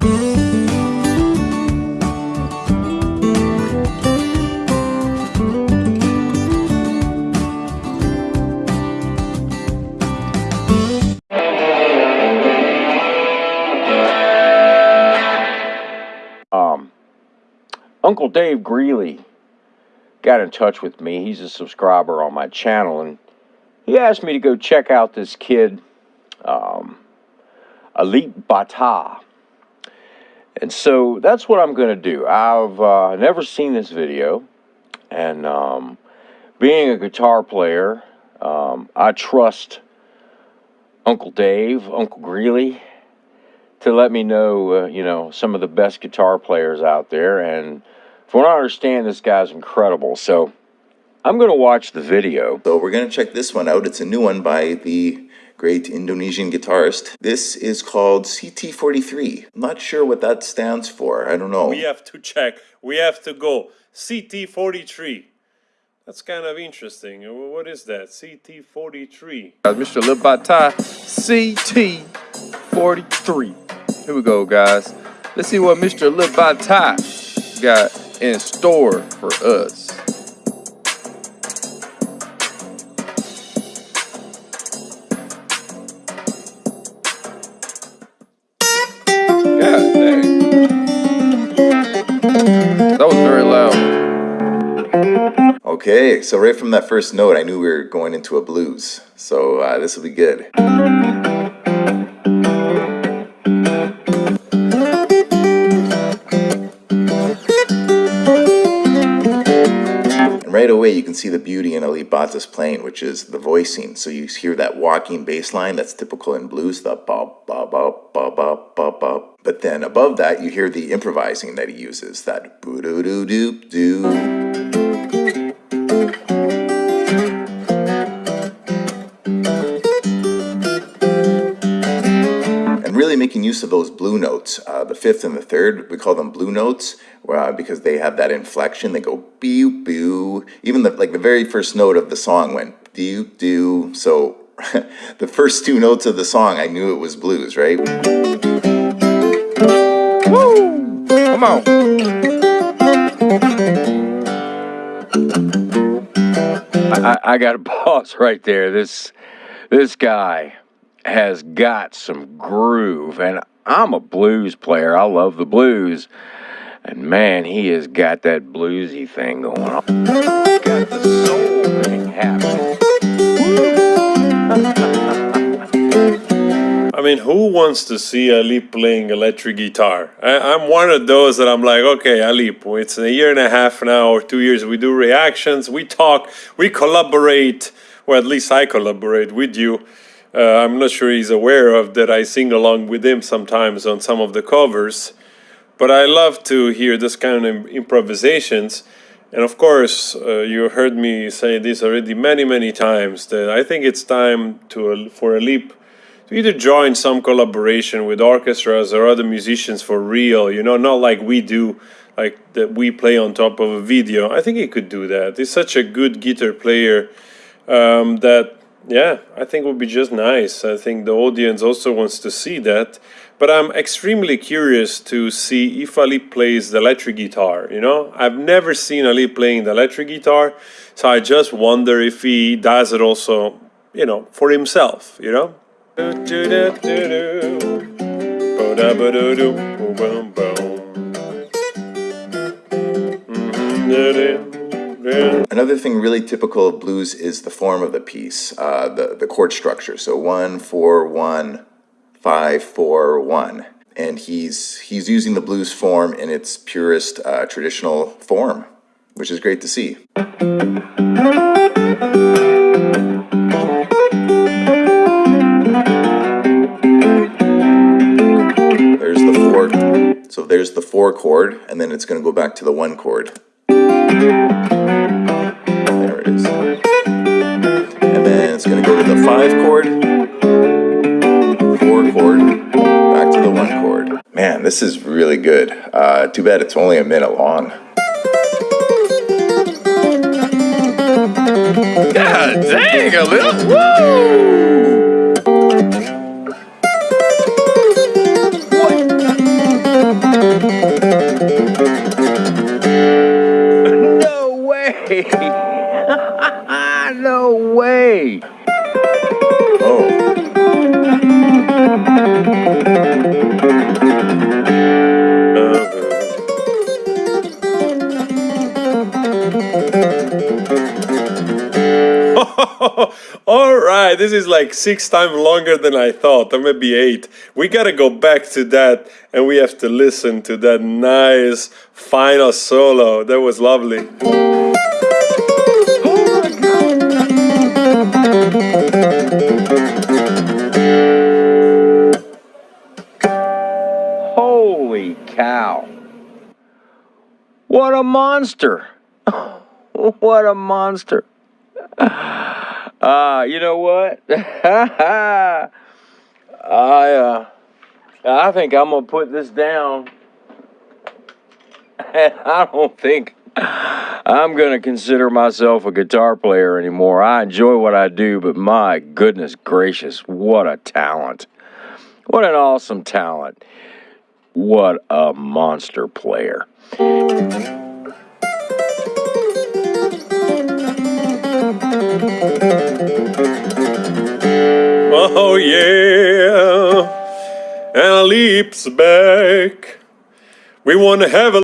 Um, Uncle Dave Greeley got in touch with me. He's a subscriber on my channel, and he asked me to go check out this kid, um, Alip Ba Ta. And so that's what I'm going to do. I've uh, never seen this video, and um, being a guitar player, um, I trust Uncle Dave, Uncle Greeley, to let me know, uh, you know, some of the best guitar players out there. And from what I understand, this guy's incredible. So I'm going to watch the video. So we're going to check this one out. It's a new one by the great Indonesian guitarist. This is called CT43. I'm not sure what that stands for. I don't know. We have to check. We have to go. CT43. That's kind of interesting. What is that? CT43. Mr. Alip Ba Ta, CT43. Here we go, guys. Let's see what Mr. Alip Ba Ta got in store for us. Okay, so right from that first note, I knew we were going into a blues. So uh, this will be good. And right away, you can see the beauty in Alip Ba Ta's playing, which is the voicing. So you hear that walking bass line that's typical in blues, the ba ba ba ba ba ba ba. But then above that, you hear the improvising that he uses, that boo doo doo doo doo. Making use of those blue notes. Uh, the fifth and the third, we call them blue notes uh, because they have that inflection. They go boo boo. Even the like the very first note of the song went do do. So the first two notes of the song, I knew it was blues, right? Woo! Come on. I, I got to pause right there. This this guy has got some groove, and I'm a blues player. I love the blues, and man, he has got that bluesy thing going on. Got the soul thing happening. I mean, who wants to see Alip playing electric guitar? I, I'm one of those that I'm like, okay, Alip, it's a year and a half now or two years. We do reactions, we talk, we collaborate, or at least I collaborate with you. Uh, I'm not sure he's aware of that I sing along with him sometimes on some of the covers. But I love to hear this kind of improvisations. And of course, uh, you heard me say this already many, many times that I think it's time to for Alip to either join some collaboration with orchestras or other musicians for real, you know, not like we do, like that we play on top of a video. I think he could do that. He's such a good guitar player um, that, yeah, I think it would be just nice. I think the audience also wants to see that. But I'm extremely curious to see if Alip plays the electric guitar, you know? I've never seen Alip playing the electric guitar, so I just wonder if he does it also, you know, for himself, you know? Mm-hmm. Another thing really typical of blues is the form of the piece, uh, the, the chord structure. So one, four, one, five, four, one. And he's, he's using the blues form in its purest uh, traditional form, which is great to see. There's the four. So there's the four chord, and then it's going to go back to the one chord. There it is. And then it's going to go to the five chord, four chord, back to the one chord. Man, this is really good. Uh, too bad it's only a minute long. God dang, a little. Woo! No way. All right, this is like six times longer than I thought, or maybe eight. We gotta go back to that and we have to listen to that nice final solo. That was lovely. Holy cow. What a monster. what a monster. Uh, you know what? I uh I think I'm gonna put this down. And I don't think I'm gonna consider myself a guitar player anymore. I enjoy what I do, but my goodness gracious, what a talent. What an awesome talent. What a monster player. Oh yeah, and leaps back. We wanna have a